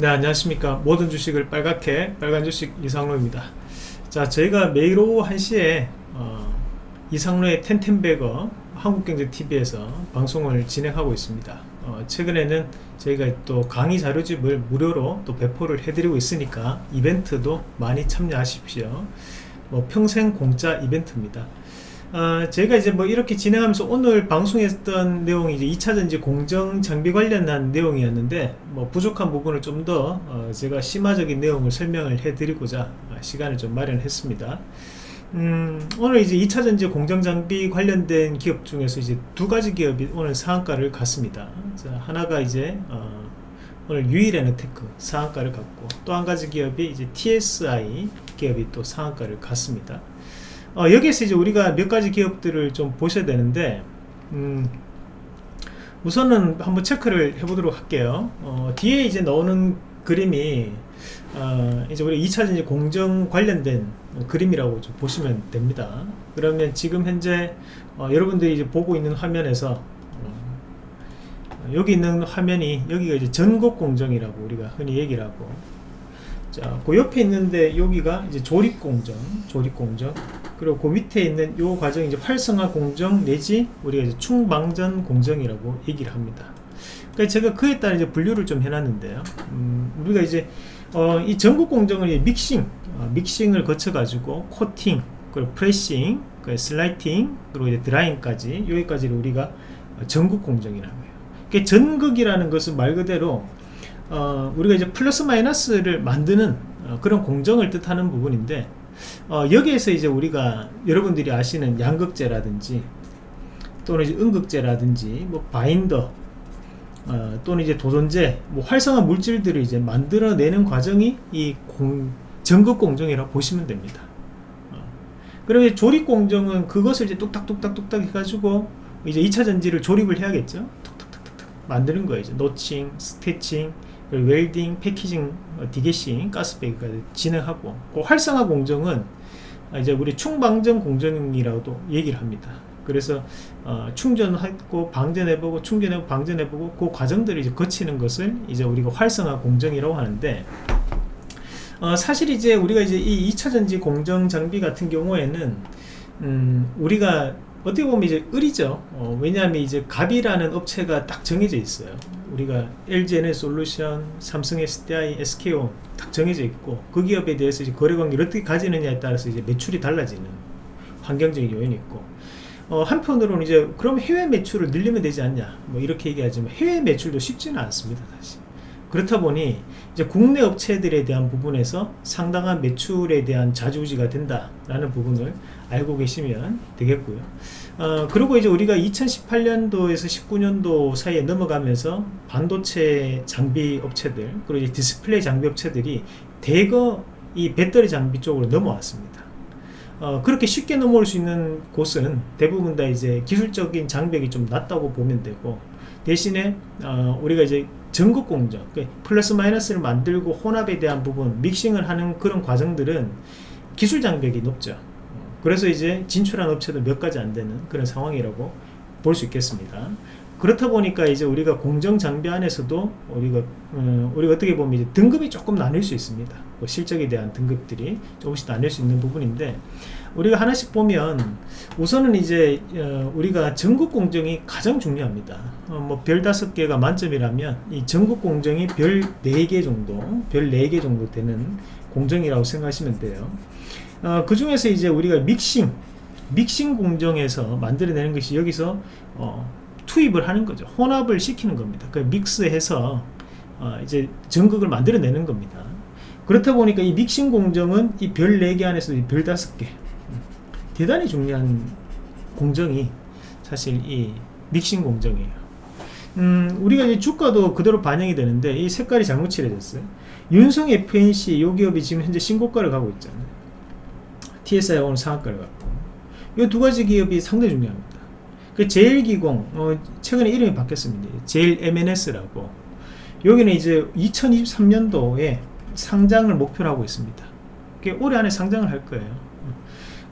네 안녕하십니까. 모든 주식을 빨갛게 빨간 주식 이상로입니다. 자 저희가 매일 오후 1시에 어, 이상로의 텐텐베거 한국경제TV에서 방송을 진행하고 있습니다. 어, 최근에는 저희가 또 강의 자료집을 무료로 또 배포를 해드리고 있으니까 이벤트도 많이 참여하십시오. 뭐 평생 공짜 이벤트입니다 어, 제가 이제 뭐 이렇게 진행하면서 오늘 방송했던 내용이 이제 2차전지 공정 장비 관련한 내용이었는데 뭐 부족한 부분을 좀더 어, 제가 심화적인 내용을 설명을 해 드리고자 어, 시간을 좀 마련했습니다. 음, 오늘 이제 2차전지 공정 장비 관련된 기업 중에서 이제 두 가지 기업이 오늘 상한가를 갔습니다. 자, 하나가 이제 어, 오늘 유일에너테크 상한가를 갔고 또 한 가지 기업이 이제 TSI 기업이 또 상한가를 갔습니다 어, 여기에서 이제 우리가 몇 가지 기업들을 좀 보셔야 되는데 음, 우선은 한번 체크를 해보도록 할게요 어, 뒤에 이제 나오는 그림이 어, 이제 우리 2차전지 공정 관련된 그림이라고 좀 보시면 됩니다 그러면 지금 현재 어, 여러분들이 이제 보고 있는 화면에서 어, 여기 있는 화면이 여기가 이제 전국 공정이라고 우리가 흔히 얘기를 하고 자, 그 옆에 있는데 여기가 이제 조립 공정, 조립 공정. 그리고 그 밑에 있는 요 과정이 이제 활성화 공정 내지 우리가 이제 충방전 공정이라고 얘기를 합니다. 그러니까 제가 그에 따라 이제 분류를 좀 해놨는데요. 음, 우리가 이제 어, 이 전극 공정을 믹싱, 어, 믹싱을 거쳐가지고 코팅, 그리고 pressing, 그 slitting, 그리고 이제 drying까지 여기까지를 우리가 전극 공정이라고 해요. 그러니까 전극이라는 것은 말 그대로 어, 우리가 이제 플러스 마이너스를 만드는 어, 그런 공정을 뜻하는 부분인데 어, 여기에서 이제 우리가 여러분들이 아시는 양극재라든지 또는 이제 음극재라든지 뭐 바인더 어, 또는 이제 도전제 뭐 활성화 물질들을 이제 만들어내는 과정이 이 공, 전극 공정이라고 보시면 됩니다. 어. 그러면 조립 공정은 그것을 이제 뚝딱뚝딱 뚝딱 해가지고 이제 2차 전지를 조립을 해야겠죠. 만드는 거예요. 이제 notching, stacking, welding, packaging, 어, degassing, gas bag까지 진행하고 그 활성화 공정은 이제 우리 충방전 공정이라고도 얘기를 합니다. 그래서 어, 충전하고 방전해보고 충전해보고 방전해보고 그 과정들을 이제 거치는 것을 이제 우리가 활성화 공정이라고 하는데 어, 사실 이제 우리가 이제 이 2차전지 공정 장비 같은 경우에는 음, 우리가 어떻게 보면 이제 을이죠 어, 왜냐하면 이제 갑이라는 업체가 딱 정해져 있어요 우리가 LG에는 솔루션, 삼성 SDI, SKO 딱 정해져 있고 그 기업에 대해서 이제 거래 관계를 어떻게 가지느냐에 따라서 이제 매출이 달라지는 환경적인 요인이 있고 어, 한편으로는 이제 그럼 해외 매출을 늘리면 되지 않냐? 뭐 이렇게 얘기하지만 해외 매출도 쉽지는 않습니다 사실. 그렇다 보니 이제 국내 업체들에 대한 부분에서 상당한 매출에 대한 좌우지가 된다라는 부분을 알고 계시면 되겠고요. 어, 그리고 이제 우리가 2018년도에서 19년도 사이에 넘어가면서 반도체 장비 업체들 그리고 이제 디스플레이 장비 업체들이 대거 이 배터리 장비 쪽으로 넘어왔습니다. 어, 그렇게 쉽게 넘어올 수 있는 곳은 대부분 다 이제 기술적인 장벽이 좀 낮다고 보면 되고 대신에 어, 우리가 이제 전국 공정 그 플러스 마이너스를 만들고 혼합에 대한 부분 믹싱을 하는 그런 과정들은 기술 장벽이 높죠 그래서 이제 진출한 업체도 몇 가지 안 되는 그런 상황이라고 볼 수 있겠습니다 그렇다 보니까 이제 우리가 공정 장비 안에서도 우리가 어, 우리가 어떻게 보면 이제 등급이 조금 나뉠 수 있습니다. 뭐 실적에 대한 등급들이 조금씩 나뉠 수 있는 부분인데 우리가 하나씩 보면 우선은 이제 어, 우리가 전국 공정이 가장 중요합니다. 어, 뭐별 다섯 개가 만점이라면 이 전국 공정이 별 네 개 정도, 별 네 개 정도 되는 공정이라고 생각하시면 돼요. 어, 그 중에서 이제 우리가 믹싱, 믹싱 공정에서 만들어내는 것이 여기서 어, 투입을 하는 거죠. 혼합을 시키는 겁니다. 그 믹스해서 어, 이제 전극을 만들어내는 겁니다. 그렇다 보니까 이 믹싱 공정은 이 별 4개 안에서 별 5개 대단히 중요한 공정이 사실 이 믹싱 공정이에요. 음, 우리가 이제 주가도 그대로 반영이 되는데 이 색깔이 잘못 칠해졌어요. 윤성 FNC 요 기업이 지금 현재 신고가를 가고 있잖아요. TSI 오늘 상한가를 갖고 이 두 가지 기업이 상당히 중요합니다. 그 제일기공 어, 최근에 이름이 바뀌었습니다. 제일 MNS라고 여기는 이제 2023년도에 상장을 목표로 하고 있습니다. 올해 안에 상장을 할 거예요.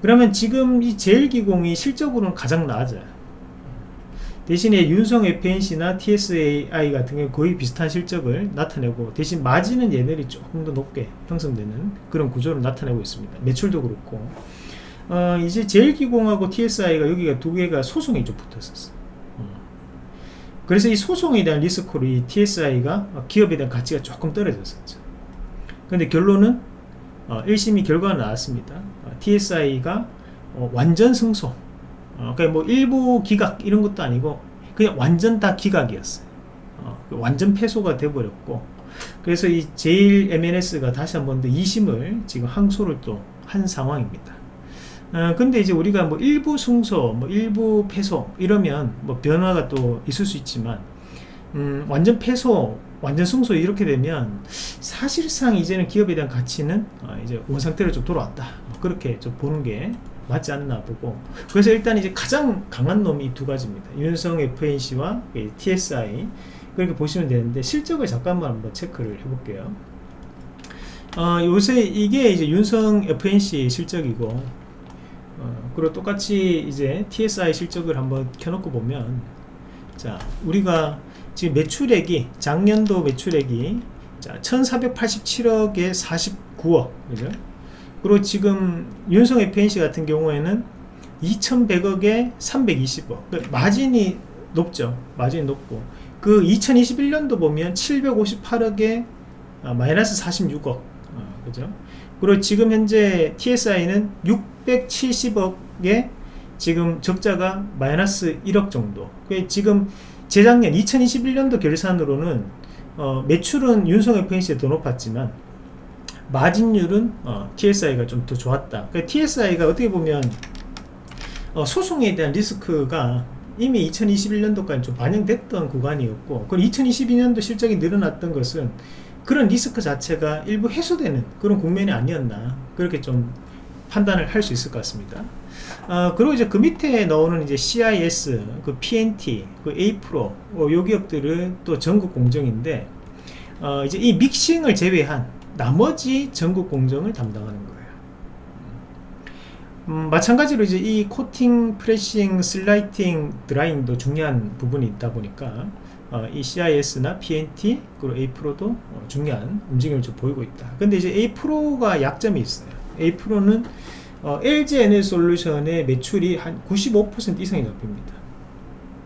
그러면 지금 이 제일기공이 실적으로는 가장 나아져요. 대신에 윤성 FNC나 TSAI 같은 경우 거의 비슷한 실적을 나타내고 대신 마진은 얘네들이 조금 더 높게 형성되는 그런 구조를 나타내고 있습니다. 매출도 그렇고 어, 이제 제일기공하고 TSI가 여기가 두 개가 소송이 좀 붙었었어. 어. 그래서 이 소송에 대한 리스크로 이 TSI가 기업에 대한 가치가 조금 떨어졌었죠. 근데 결론은 어, 1심이 결과가 나왔습니다. 어, TSI가 어, 완전 승소. 어, 그러니까 뭐 일부 기각 이런 것도 아니고 그냥 완전 다 기각이었어요. 어, 완전 패소가 돼버렸고 그래서 이 제일 MNS가 다시 한 번 더 2심을 지금 항소를 또 한 상황입니다. 어, 근데 이제 우리가 뭐 일부 승소, 뭐 일부 패소 이러면 뭐 변화가 또 있을 수 있지만 음, 완전 패소, 완전 승소 이렇게 되면 사실상 이제는 기업에 대한 가치는 어, 이제 원상태로 좀 돌아왔다. 뭐 그렇게 좀 보는 게 맞지 않나 보고 그래서 일단 이제 가장 강한 놈이 두 가지입니다. 윤성 FNC와 TSI 그렇게 보시면 되는데 실적을 잠깐만 한번 체크를 해볼게요. 어, 요새 이게 이제 윤성 FNC 실적이고 어, 그리고 똑같이 이제 TSI 실적을 한번 켜놓고 보면 자 우리가 지금 매출액이 작년도 매출액이 자 1487억에 49억 그죠 그리고 지금 윤성 FNC 같은 경우에는 2100억에 320억. 그 마진이 높죠. 마진이 높고. 그 2021년도 보면 758억에 아, 마이너스 46억. 어, 그죠? 그리고 지금 현재 TSI는 670억에 지금 적자가 마이너스 1억 정도. 지금 재작년 2021년도 결산으로는 어, 매출은 윤성 FNC에 더 높았지만 마진율은 어, TSI가 좀 더 좋았다. 그러니까 TSI가 어떻게 보면 어, 소송에 대한 리스크가 이미 2021년도까지 좀 반영됐던 구간이었고 그리고 2022년도 실적이 늘어났던 것은 그런 리스크 자체가 일부 해소되는 그런 국면이 아니었나 그렇게 좀 판단을 할 수 있을 것 같습니다. 어, 그리고 이제 그 밑에 나오는 이제 CIS, 그 PNT, 그 A-Pro, 어, 요 기업들은 또 전국 공정인데, 어, 이제 이 믹싱을 제외한 나머지 전국 공정을 담당하는 거예요. 음, 마찬가지로 이제 이 코팅, pressing, slitting, drying도 중요한 부분이 있다 보니까, 어, 이 CIS나 PNT 그리고 A-Pro도 어, 중요한 움직임을 좀 보이고 있다. 근데 이제 A-Pro가 약점이 있어요. A-Pro는 어, LG에너지솔루션의 매출이 한 95% 이상이 잡힙니다.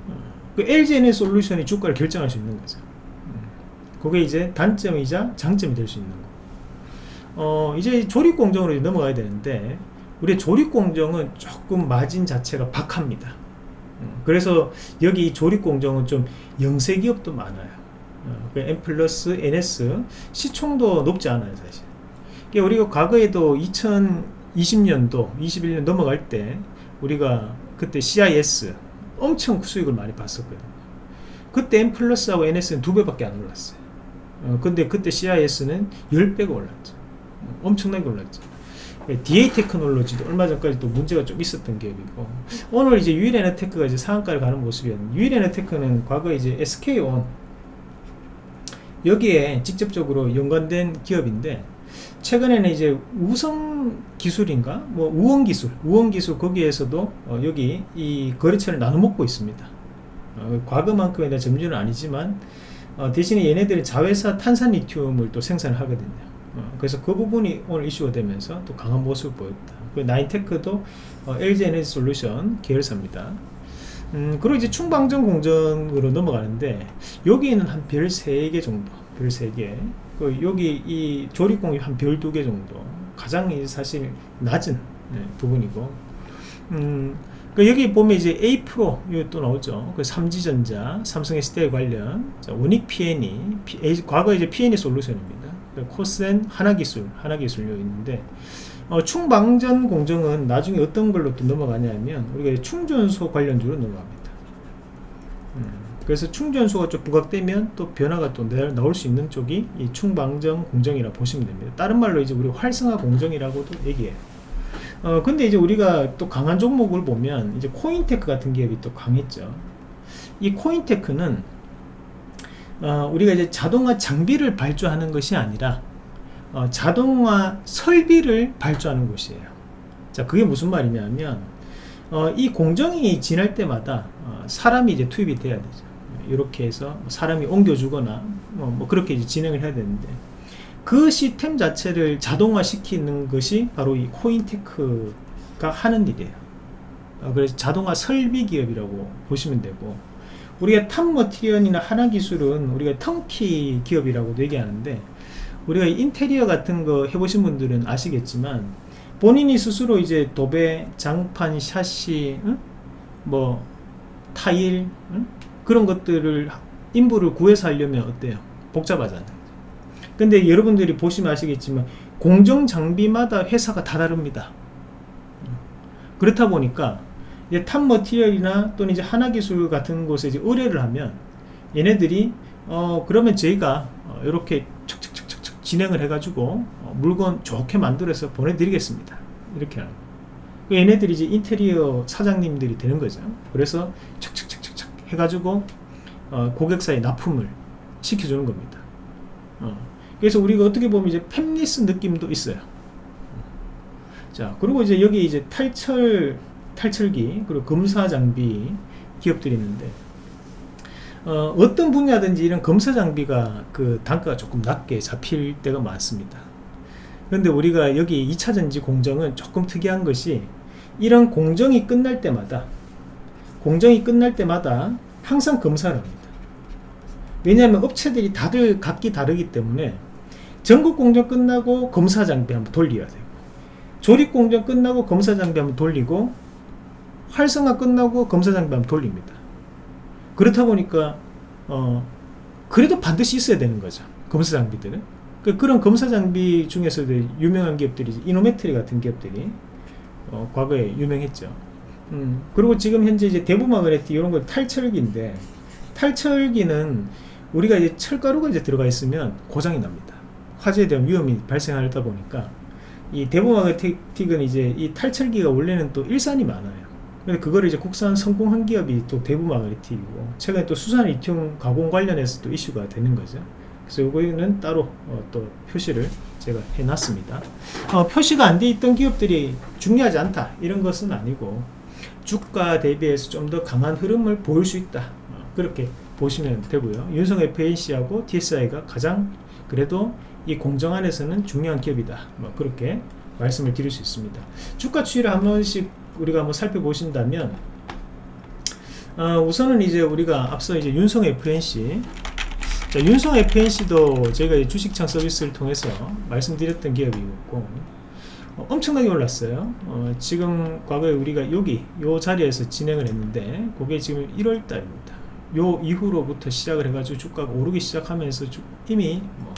어, 그 LG에너지솔루션이 주가를 결정할 수 있는 거죠. 음, 그게 이제 단점이자 장점이 될 수 있는 거. 어, 이제 조립 공정으로 넘어가야 되는데 우리 조립 공정은 조금 마진 자체가 박합니다. 그래서 여기 조립 공정은 좀 영세 기업도 많아요. 어, 그 M 플러스 NS 시총도 높지 않아요, 사실. 우리가 과거에도 2020년도, 21년 넘어갈 때 우리가 그때 CIS 엄청 수익을 많이 봤었거든요. 그때 M 플러스하고 NS는 두 배밖에 안 올랐어요. 어, 근데 그때 CIS는 10배가 올랐죠. 어, 엄청나게 올랐죠. DA 테크놀로지도 얼마 전까지 또 문제가 좀 있었던 기업이고 오늘 이제 유일에너테크가 이제 상한가를 가는 모습이었는데 유일에너테크는 과거 이제 SK온 여기에 직접적으로 연관된 기업인데 최근에는 이제 우성 기술인가? 뭐 우원 기술 우원 기술 거기에서도 어 여기 이 거래처를 나눠 먹고 있습니다. 어 과거만큼에 대한 점유는 아니지만 어 대신에 얘네들이 자회사 탄산 리튬을 또 생산을 하거든요 어, 그래서 그 부분이 오늘 이슈가 되면서 또 강한 모습을 보였다. 그 나인테크도 어, LG 에너지 솔루션 계열사입니다. 음, 그리고 이제 충방전 공정으로 넘어가는데 여기는 한 별 3개 정도 별 3개 그 여기 이 조립공이 한 별 2개 정도 가장 사실 낮은 네, 부분이고 음, 그 여기 보면 이제 A 프로 이또 나오죠. 그 삼지전자, 삼성 SDI 관련 자, 원익 P&E, P, 과거 이제 P&E 솔루션입니다. 코센 하나기술 하나기술요 있는데 어, 충방전 공정은 나중에 어떤 걸로 또 넘어가냐면 우리가 충전소 관련주로 넘어갑니다. 음, 그래서 충전소가 좀 부각되면 또 변화가 또 나올 수 있는 쪽이 이 충방전 공정이라 보시면 됩니다. 다른 말로 이제 우리 활성화 공정이라고도 얘기해요. 어, 근데 이제 우리가 또 강한 종목을 보면 이제 코인테크 같은 기업이 또 강했죠. 이 코인테크는 어, 우리가 이제 자동화 장비를 발주하는 것이 아니라 어, 자동화 설비를 발주하는 곳이에요. 자, 그게 무슨 말이냐면 어, 이 공정이 지날 때마다 어, 사람이 이제 투입이 돼야 되죠. 이렇게 해서 사람이 옮겨주거나 뭐, 뭐 그렇게 이제 진행을 해야 되는데 그 시스템 자체를 자동화 시키는 것이 바로 이 코윈테크가 하는 일이에요. 어, 그래서 자동화 설비 기업이라고 보시면 되고 우리가 탑머티리얼이나 하나기술은 우리가 턴키 기업이라고도 얘기하는데 우리가 인테리어 같은 거 해보신 분들은 아시겠지만 본인이 스스로 이제 도배, 장판, 샤시, 응? 뭐 타일 응? 그런 것들을 인부를 구해서 하려면 어때요? 복잡하잖아요. 근데 여러분들이 보시면 아시겠지만 공정 장비마다 회사가 다 다릅니다. 그렇다 보니까 이제 탑머티리얼이나 또는 이제 하나기술 같은 곳에 이제 의뢰를 하면 얘네들이 어 그러면 저희가 어 이렇게 척척척척 진행을 해가지고 어 물건 좋게 만들어서 보내드리겠습니다. 이렇게 하는 그 얘네들이 이제 인테리어 사장님들이 되는 거죠. 그래서 척척척척척 해가지고 어 고객사에 납품을 시켜주는 겁니다. 어 그래서 우리가 어떻게 보면 이제 팹리스 느낌도 있어요. 자, 그리고 이제 여기 이제 탈철, 탈철기, 그리고 검사 장비 기업들이 있는데, 어, 어떤 분야든지 이런 검사 장비가 그 단가가 조금 낮게 잡힐 때가 많습니다. 그런데 우리가 여기 2차전지 공정은 조금 특이한 것이 이런 공정이 끝날 때마다 공정이 끝날 때마다 항상 검사를 합니다. 왜냐하면 업체들이 다들 각기 다르기 때문에 전국 공정 끝나고 검사 장비 한번 돌려야 되고 조립 공정 끝나고 검사 장비 한번 돌리고 활성화 끝나고 검사 장비 한번 돌립니다. 그렇다 보니까 어 그래도 반드시 있어야 되는 거죠. 검사 장비들은. 그, 그런 검사 장비 중에서도 유명한 기업들이 이노메트리 같은 기업들이 어, 과거에 유명했죠. 음, 그리고 지금 현재 이제 대부마그네틱 이런 거 탈철기인데 탈철기는 우리가 이제 철가루가 이제 들어가 있으면 고장이 납니다. 화재에 대한 위험이 발생하다 보니까 이 대부마그네틱은 이제 이 탈철기가 원래는 또 일산이 많아요. 근데 그거를 이제 국산 성공한 기업이 또 대부마그네틱이고 최근에 또 수산 리튬 가공 관련해서 또 이슈가 되는 거죠. 그래서 이거는 따로 어, 또 표시를 제가 해놨습니다. 어, 표시가 안 돼 있던 기업들이 중요하지 않다 이런 것은 아니고 주가 대비해서 좀 더 강한 흐름을 보일 수 있다 어, 그렇게 보시면 되고요. 윤성 FNC하고 TSI가 가장 그래도 이 공정 안에서는 중요한 기업이다. 뭐 그렇게 말씀을 드릴 수 있습니다. 주가 추이를 한 번씩 우리가 한번 살펴보신다면 어, 우선은 이제 우리가 앞서 이제 윤성 FNC 자, 윤성 FNC도 저희가 주식창 서비스를 통해서 말씀드렸던 기업이었고 어, 엄청나게 올랐어요. 어, 지금 과거에 우리가 여기 요 자리에서 진행을 했는데 그게 지금 1월 달입니다. 요 이후로부터 시작을 해가지고 주가가 오르기 시작하면서 주, 이미 뭐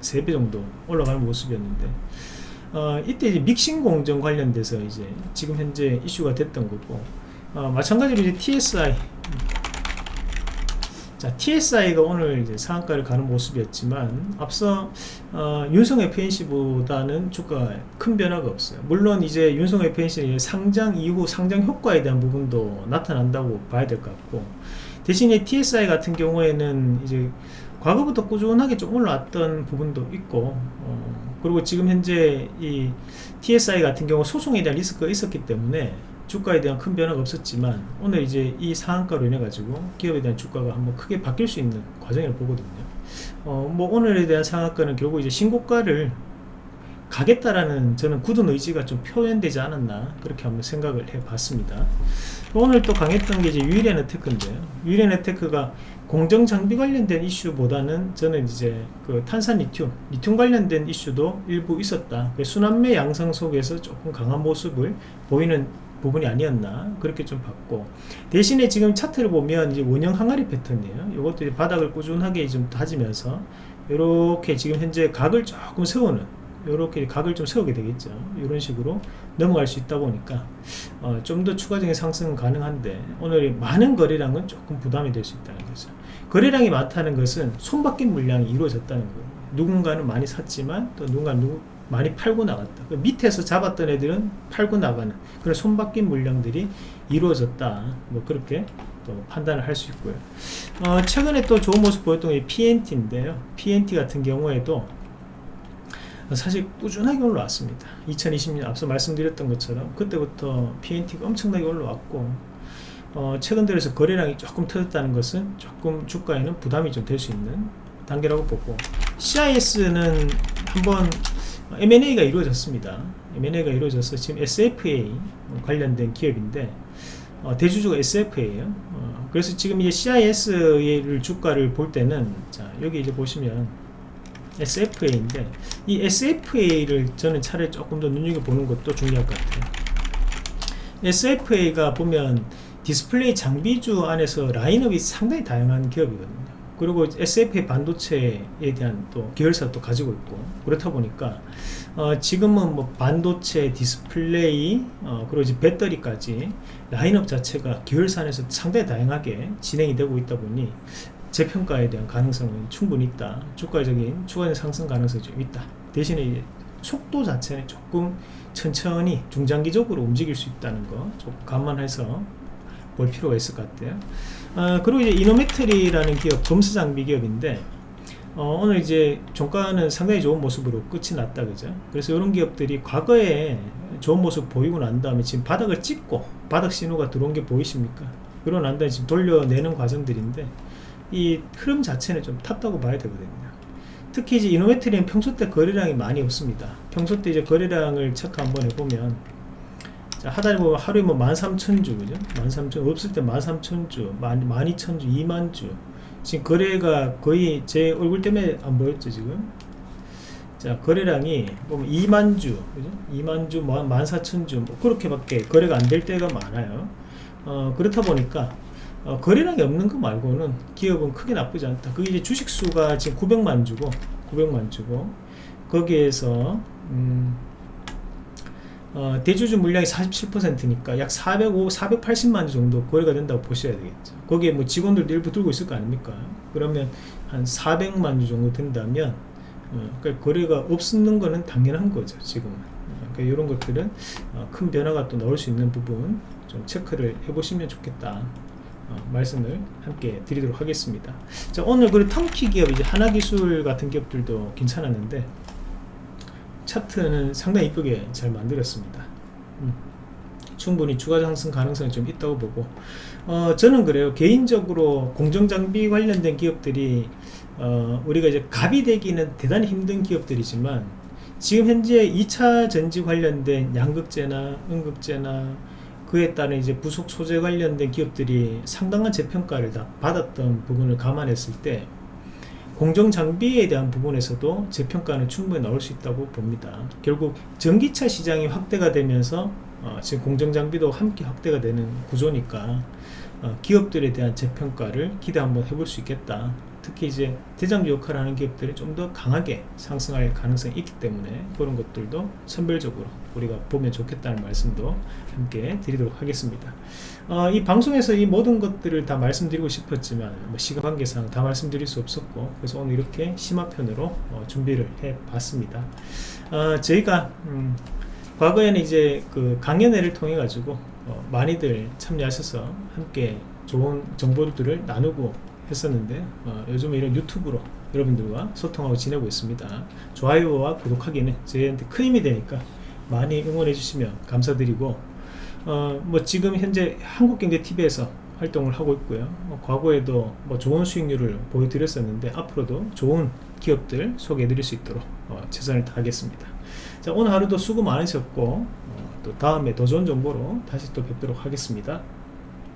3배 정도 올라가는 모습이었는데 어, 이때 이제 믹싱 공정 관련돼서 이제 지금 현재 이슈가 됐던 거고 어, 마찬가지로 이제 TSI 자 TSI가 오늘 이제 상한가를 가는 모습이었지만 앞서 어, 윤성 FNC보다는 주가 큰 변화가 없어요. 물론 이제 윤성 FNC는 상장 이후 상장 효과에 대한 부분도 나타난다고 봐야 될 것 같고 대신에 TSI 같은 경우에는 이제 과거부터 꾸준하게 좀 올라왔던 부분도 있고 어, 그리고 지금 현재 이 TSI 같은 경우 소송에 대한 리스크가 있었기 때문에 주가에 대한 큰 변화가 없었지만 오늘 이제 이 상한가로 인해 가지고 기업에 대한 주가가 한번 크게 바뀔 수 있는 과정을 보거든요. 어, 뭐 오늘에 대한 상한가는 결국 이제 신고가를 가겠다라는 저는 굳은 의지가 좀 표현되지 않았나 그렇게 한번 생각을 해 봤습니다. 오늘 또 강했던 게 이제 유일한 테크인데요. 유일한 테크가 공정 장비 관련된 이슈보다는 저는 이제 그 탄산 리튬, 리튬 관련된 이슈도 일부 있었다. 그 순환매 양상 속에서 조금 강한 모습을 보이는 부분이 아니었나 그렇게 좀 봤고 대신에 지금 차트를 보면 이제 원형 항아리 패턴이에요. 이것도 이제 바닥을 꾸준하게 좀 다지면서 이렇게 지금 현재 각을 조금 세우는 이렇게 각을 좀 세우게 되겠죠 이런 식으로 넘어갈 수 있다 보니까 어, 좀 더 추가적인 상승은 가능한데 오늘 많은 거래량은 조금 부담이 될 수 있다는 거죠 거래량이 많다는 것은 손바뀐 물량이 이루어졌다는 거예요. 누군가는 많이 샀지만 또 누군가는 누구, 많이 팔고 나갔다. 그 밑에서 잡았던 애들은 팔고 나가는 그런 손바뀐 물량들이 이루어졌다. 뭐 그렇게 또 판단을 할 수 있고요. 어, 최근에 또 좋은 모습 보였던 게 PNT인데요. PNT 같은 경우에도 사실 꾸준하게 올라왔습니다. 2020년 앞서 말씀드렸던 것처럼 그때부터 PNT가 엄청나게 올라왔고 어, 최근 들어서 거래량이 조금 터졌다는 것은 조금 주가에는 부담이 좀 될 수 있는 단계라고 보고 CIS는 한번 M&A가 이루어졌습니다. M&A가 이루어져서 지금 SFA 관련된 기업인데 어, 대주주가 SFA예요. 어, 그래서 지금 이제 CIS를 주가를 볼 때는 자 여기 이제 보시면 SFA인데 이 SFA를 저는 차라리 조금 더 눈여겨보는 것도 중요할 것 같아요. SFA가 보면 디스플레이 장비주 안에서 라인업이 상당히 다양한 기업이거든요. 그리고 SFA 반도체에 대한 또 계열사도 가지고 있고 그렇다 보니까 어, 지금은 뭐 반도체, 디스플레이, 어, 그리고 이제 배터리까지 라인업 자체가 계열사 안에서 상당히 다양하게 진행이 되고 있다 보니 재평가에 대한 가능성은 충분히 있다. 주가적인 추가적인 상승 가능성이 좀 있다. 대신에 속도 자체는 조금 천천히 중장기적으로 움직일 수 있다는 거 조금 감안해서 볼 필요가 있을 것 같아요. 어, 그리고 이제 이노메트리라는 기업, 검수 장비 기업인데 어, 오늘 이제 종가는 상당히 좋은 모습으로 끝이 났다 그죠? 그래서 이런 기업들이 과거에 좋은 모습 보이고 난 다음에 지금 바닥을 찍고 바닥 신호가 들어온 게 보이십니까? 그러고 난 다음에 지금 돌려내는 과정들인데 이 흐름 자체는 좀 탔다고 봐야 되거든요. 특히 이제 이노메트리는 평소 때 거래량이 많이 없습니다. 평소 때 이제 거래량을 체크 한번 해보면 자, 하단에 보면 하루에 뭐 13,000주 그죠? 13,000 없을 때 13,000주 12,000주 2만주. 지금 거래가 거의 제 얼굴 때문에 안 보였죠 지금? 자 거래량이 보면 2만주 그죠? 2만주 뭐 14,000주 뭐 그렇게밖에 거래가 안 될 때가 많아요. 어, 그렇다 보니까 어, 거래량이 없는 거 말고는 기업은 크게 나쁘지 않다. 그게 이제 주식수가 지금 900만 주고 900만 주고 거기에서 음, 어, 대주주 물량이 47%니까 약 405, 480만 주 정도 거래가 된다고 보셔야 되겠죠. 거기에 뭐 직원들도 일부 들고 있을 거 아닙니까? 그러면 한 400만 주 정도 된다면 어, 그러니까 거래가 없는 거는 당연한 거죠. 지금은. 어, 그러니까 이런 것들은 어, 큰 변화가 또 나올 수 있는 부분 좀 체크를 해보시면 좋겠다. 어, 말씀을 함께 드리도록 하겠습니다. 자, 오늘 그 텀키 기업 이제 하나기술 같은 기업들도 괜찮았는데 차트는 상당히 이쁘게 잘 만들었습니다. 음. 충분히 추가 상승 가능성이 좀 있다고 보고. 어, 저는 그래요. 개인적으로 공정장비 관련된 기업들이 어, 우리가 이제 갑이 되기는 대단히 힘든 기업들이지만 지금 현재 2차 전지 관련된 양극재나 음극재나 그에 따른 이제 부속 소재 관련된 기업들이 상당한 재평가를 다 받았던 부분을 감안했을 때 공정 장비에 대한 부분에서도 재평가는 충분히 나올 수 있다고 봅니다. 결국 전기차 시장이 확대가 되면서 어, 지금 공정 장비도 함께 확대가 되는 구조니까 어, 기업들에 대한 재평가를 기대 한번 해볼 수 있겠다. 특히 이제 대장주 역할을 하는 기업들이 좀 더 강하게 상승할 가능성이 있기 때문에 그런 것들도 선별적으로 우리가 보면 좋겠다는 말씀도 함께 드리도록 하겠습니다. 어, 이 방송에서 이 모든 것들을 다 말씀드리고 싶었지만 뭐 시간 관계상 다 말씀드릴 수 없었고 그래서 오늘 이렇게 심화편으로 어, 준비를 해 봤습니다. 어, 저희가 음, 과거에는 이제 그 강연회를 통해 가지고 어, 많이들 참여하셔서 함께 좋은 정보들을 나누고 했었는데 어, 요즘 이런 유튜브로 여러분들과 소통하고 지내고 있습니다. 좋아요와 구독하기는 저희한테 큰 힘이 되니까 많이 응원해 주시면 감사드리고 어, 뭐 지금 현재 한국경제TV에서 활동을 하고 있고요. 어, 과거에도 뭐 좋은 수익률을 보여드렸었는데 앞으로도 좋은 기업들 소개해 드릴 수 있도록 어, 최선을 다하겠습니다. 자, 오늘 하루도 수고 많으셨고 어, 또 다음에 더 좋은 정보로 다시 또 뵙도록 하겠습니다.